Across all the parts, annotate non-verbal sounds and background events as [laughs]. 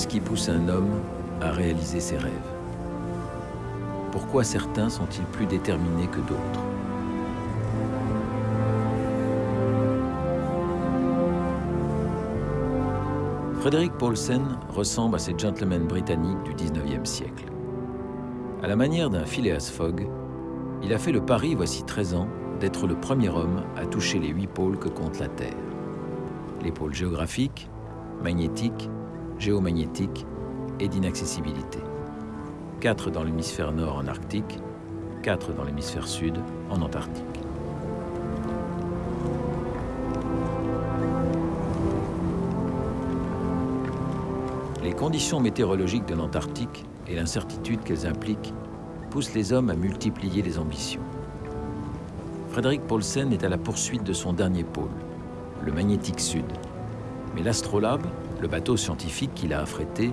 Qu'est-ce qui pousse un homme à réaliser ses rêves? Pourquoi certains sont-ils plus déterminés que d'autres? Frédéric Paulsen ressemble à ces gentlemen britanniques du 19e siècle. À la manière d'un Phileas Fogg, il a fait le pari, voici 13 ans, d'être le premier homme à toucher les huit pôles que compte la Terre. Les pôles géographiques, magnétiques, géomagnétiques et d'inaccessibilité. Quatre dans l'hémisphère nord en Arctique, quatre dans l'hémisphère sud en Antarctique. Les conditions météorologiques de l'Antarctique et l'incertitude qu'elles impliquent poussent les hommes à multiplier les ambitions. Frédéric Paulsen est à la poursuite de son dernier pôle, le magnétique sud. Mais l'astrolabe, le bateau scientifique qu'il a affrété,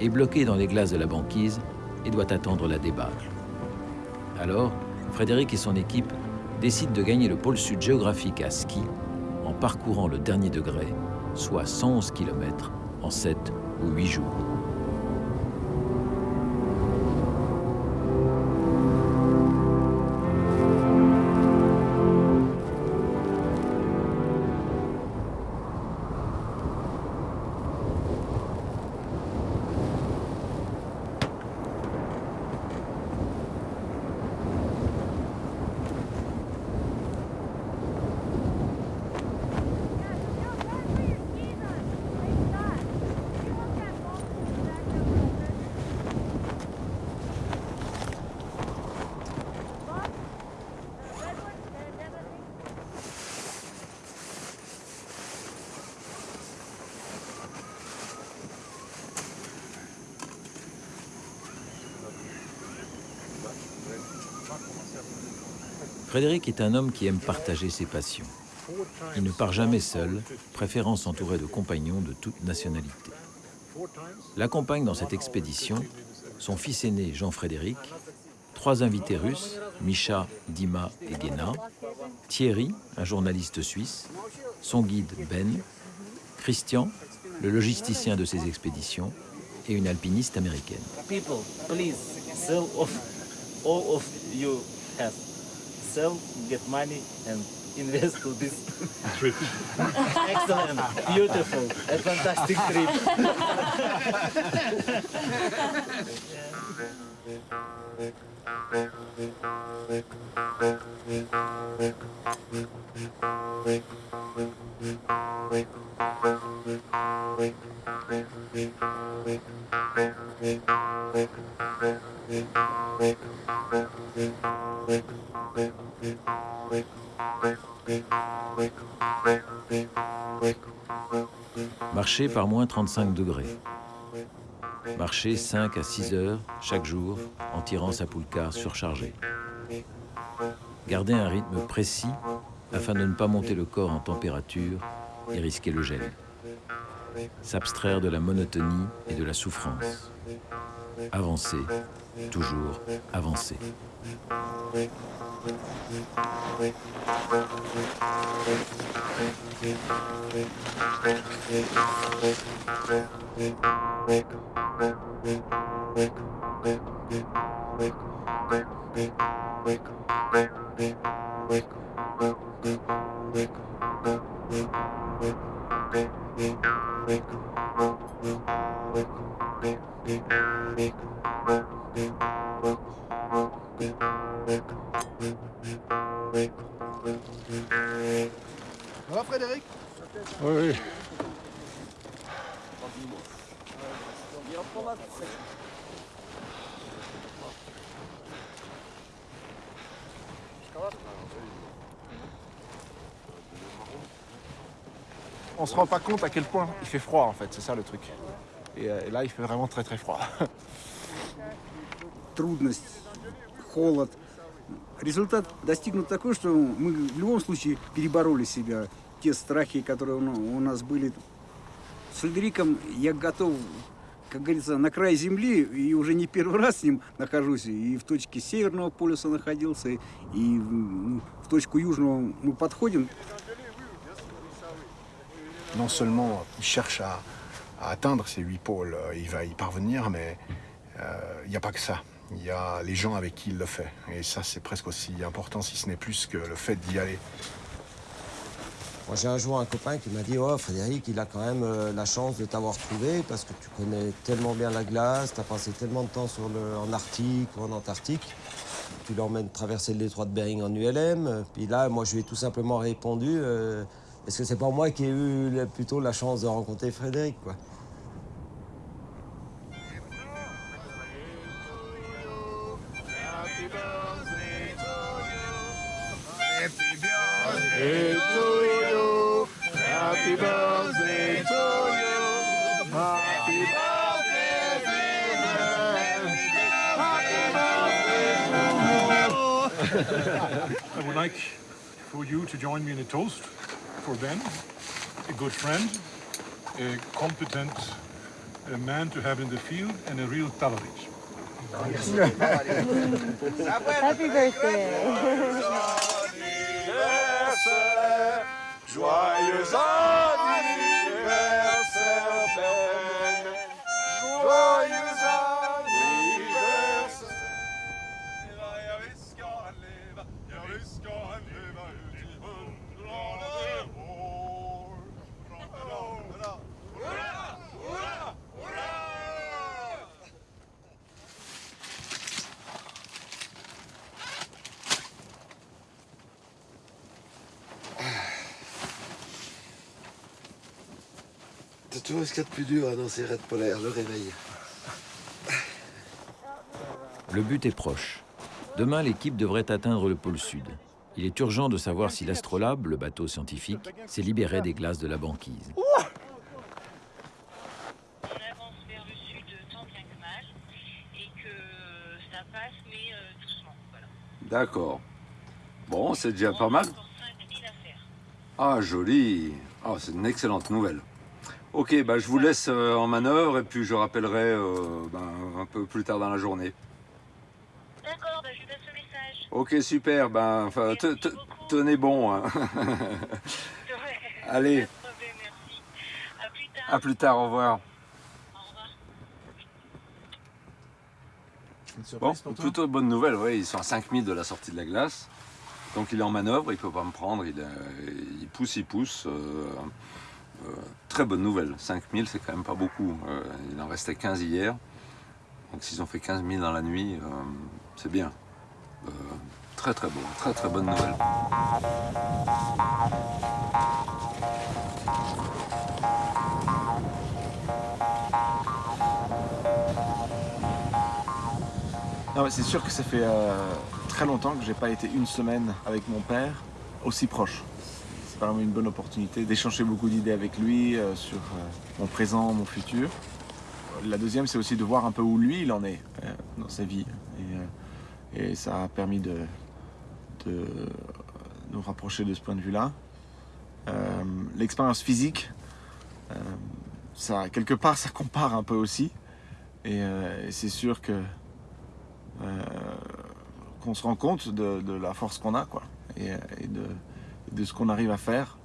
est bloqué dans les glaces de la banquise et doit attendre la débâcle. Alors, Frédéric et son équipe décident de gagner le pôle sud géographique à ski en parcourant le dernier degré, soit 111 km, en 7 ou 8 jours. Frédéric est un homme qui aime partager ses passions. Il ne part jamais seul, préférant s'entourer de compagnons de toute nationalité. L'accompagne dans cette expédition son fils aîné Jean-Frédéric, trois invités russes, Misha, Dima et Gena, Thierry, un journaliste suisse, son guide Ben, Christian, le logisticien de ses expéditions, et une alpiniste américaine. Sell, get money and [laughs] invest to this trip. [laughs] excellent, beautiful, a fantastic trip. [laughs] Marcher par moins 35 degrés. Marcher 5 à 6 heures chaque jour en tirant sa poulka surchargée. Garder un rythme précis afin de ne pas monter le corps en température et risquer le gel. S'abstraire de la monotonie et de la souffrance. Avancer, toujours avancer. Va Frédéric? Oui, oui. On se rend pas compte à quel point il fait froid en fait, c'est ça le truc. Et, euh, et là il fait vraiment très très froid. [laughs] трудность, холод. Результат достигнут такой, что мы в любом случае перебороли себя. Те страхи, которые у нас были. С Фредериком я готов, как говорится, на край земли, и уже не первый раз с ним нахожусь. И в точке Северного полюса находился, и в точку Южного мы подходим. Non seulement il cherche à, à atteindre ces huit pôles. Euh, Il va y parvenir, mais euh, il n'y a pas que ça. Il y a les gens avec qui il le fait. Et ça, c'est presque aussi important, si ce n'est plus que le fait d'y aller. Moi, j'ai un jour un copain qui m'a dit Oh, Frédéric, il a quand même euh, la chance de t'avoir trouvé parce que tu connais tellement bien la glace, tu as passé tellement de temps sur le, en Arctique ou en Antarctique. Tu l'emmènes traverser le détroit de Bering en ULM. Puis là, moi, je lui ai tout simplement répondu euh, Est-ce que c'est pas moi qui ai eu plutôt la chance de rencontrer Frédéric, quoi? I would like for you to join me in a toast for Ben, a good friend, a competent a man to have in the field, and a real Talovich. Happy birthday. C'est toujours ce qu'il y a de plus dur hein, dans ces raids polaires, le réveil. Le but est proche. Demain, l'équipe devrait atteindre le pôle sud. Il est urgent de savoir si l'astrolabe, le bateau scientifique, s'est libéré des glaces de la banquise. On avance vers le sud tant bien que mal et que ça passe mais doucement. Voilà. D'accord. Bon, c'est déjà pas mal. Encore 5000 à faire. Ah, joli. Ah, c'est une excellente nouvelle. Ok, bah, je vous laisse euh, en manœuvre et puis je rappellerai euh, ben, un peu plus tard dans la journée. D'accord, bah, je lui passe le message. Ok, super. Ben, tenez bon. hein. [laughs] Ouais, [laughs] Allez. À plus tard. à plus tard, au revoir. Au revoir. Une Bon, surprise pour plutôt bonne nouvelle, ouais, ils sont à 5000 de la sortie de la glace. Donc il est en manœuvre, il peut pas me prendre, il, euh, il pousse, il pousse. euh, euh, très bonne nouvelle, 5000 c'est quand même pas beaucoup. Euh, il en restait 15 hier. Donc s'ils ont fait 15 000 dans la nuit, euh, c'est bien. Très très bon, très très bonne nouvelle. C'est sûr que ça fait très longtemps que j'ai pas été une semaine avec mon père aussi proche. C'est vraiment une bonne opportunité d'échanger beaucoup d'idées avec lui euh, sur euh, mon présent, mon futur. La deuxième, c'est aussi de voir un peu où lui il en est euh, dans sa vie. Et, ça a permis de, nous rapprocher de ce point de vue-là. L'expérience physique, ça, quelque part, ça compare un peu aussi. Et, c'est sûr que qu'on se rend compte de, la force qu'on a, quoi, de ce qu'on arrive à faire.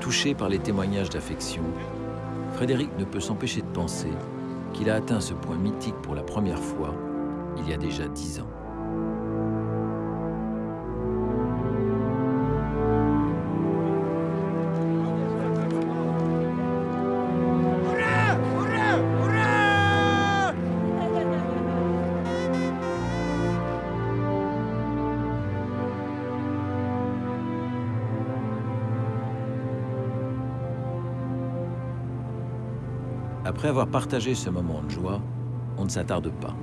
Touché par les témoignages d'affection, Frédéric ne peut s'empêcher de penser qu'il a atteint ce point mythique pour la première fois il y a déjà dix ans. Après avoir partagé ce moment de joie, on ne s'attarde pas.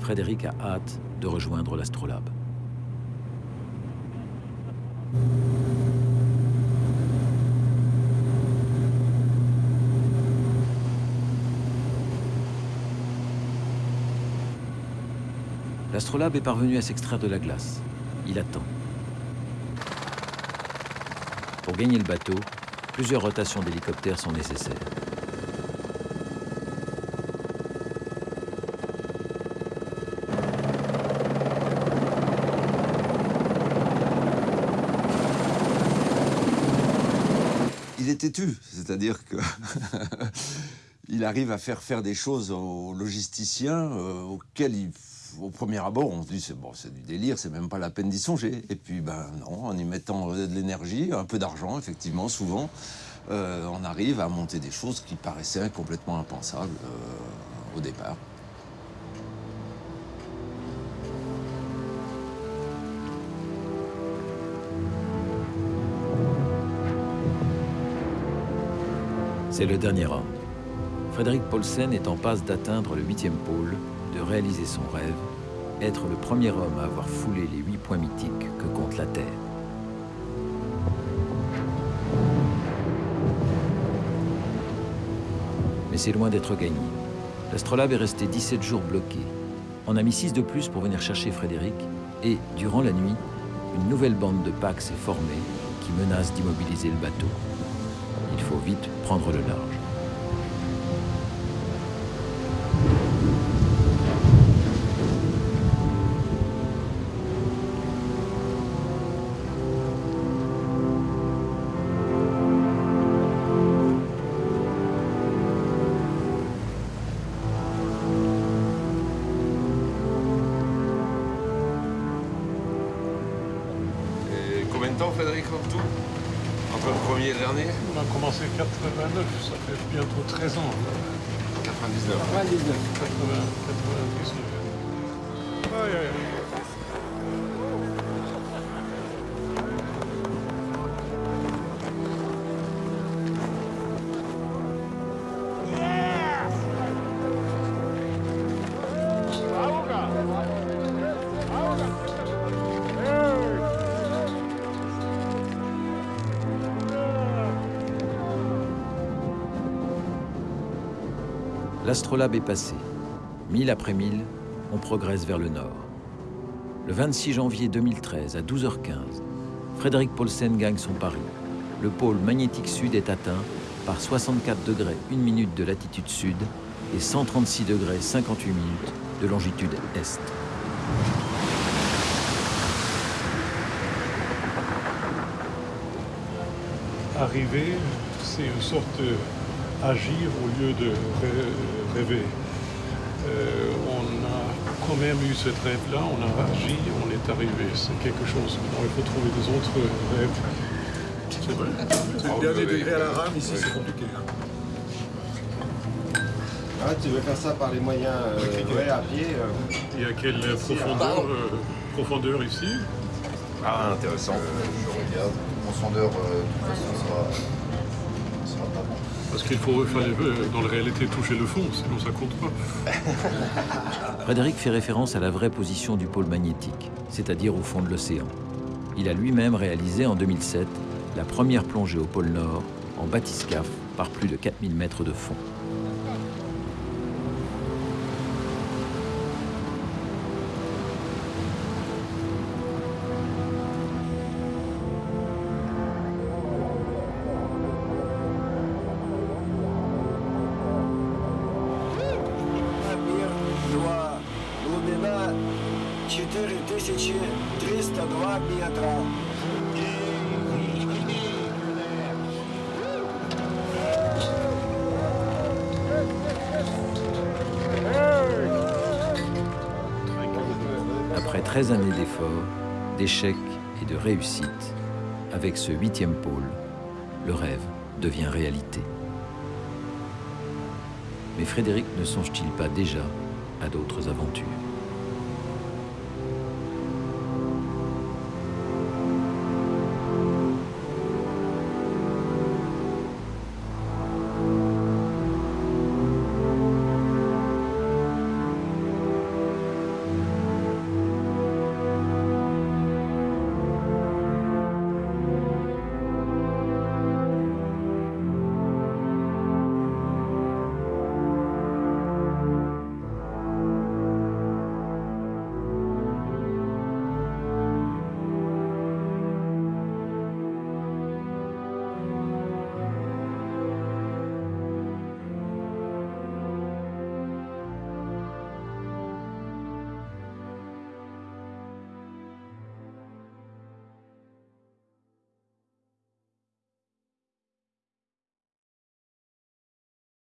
Frédéric a hâte de rejoindre l'astrolabe. L'astrolabe est parvenu à s'extraire de la glace. Il attend. Pour gagner le bateau, plusieurs rotations d'hélicoptères sont nécessaires. C'est-à-dire que [laughs] il arrive à faire faire des choses aux logisticiens euh, auxquels au premier abord, on se dit c'est bon, c'est du délire, c'est même pas la peine d'y songer. Et puis ben non, en y mettant de l'énergie, un peu d'argent, effectivement, souvent, euh, on arrive à monter des choses qui paraissaient complètement impensables euh, au départ. C'est le dernier homme. Frédéric Paulsen est en passe d'atteindre le huitième pôle, de réaliser son rêve, être le premier homme à avoir foulé les huit points mythiques que compte la Terre. Mais c'est loin d'être gagné. L'astrolabe est resté 17 jours bloqué. On a mis 6 de plus pour venir chercher Frédéric, et, durant la nuit, une nouvelle bande de Pax s'est formée qui menace d'immobiliser le bateau. Il faut vite prendre le large. Combien de temps, Frédéric, en tout? Entre le premier et le dernier On a commencé 89, ça fait bientôt 13 ans. 99. 99. 99. 99. L'astrolabe est passé. Mille après mille, on progresse vers le nord. Le 26 janvier 2013, à 12h15, Frédéric Paulsen gagne son pari. Le pôle magnétique sud est atteint par 64 degrés 1 minute de latitude sud et 136 degrés 58 minutes de longitude est. Arriver, c'est une sorte d'agir au lieu de rê- rêver. Euh, on a quand même eu ce rêve-là, on a agi, on est arrivé. C'est quelque chose. Bon, il faut trouver des autres rêves. C'est vrai. C'est le dernier degré à la rame, ici c'est compliqué. hein. Ah, tu veux faire ça par les moyens euh, ouais, à pied euh. Il y a quelle profondeur, euh, profondeur ici? Ah, intéressant. je regarde. Mon sondeur, euh, de toute façon, sera, sera pas bon. Parce qu'il faut, euh, dans la réalité, toucher le fond, sinon ça compte pas. [laughs] Frédéric fait référence à la vraie position du pôle magnétique, c'est-à-dire au fond de l'océan. Il a lui-même réalisé en 2007 la première plongée au pôle Nord en bathyscaphe par plus de 4000 mètres de fond. 4302 метра. Après 13 années d'efforts, d'échecs et de réussites, avec ce huitième pôle, le rêve devient réalité. Mais Frédéric ne songe-t-il pas déjà à d'autres aventures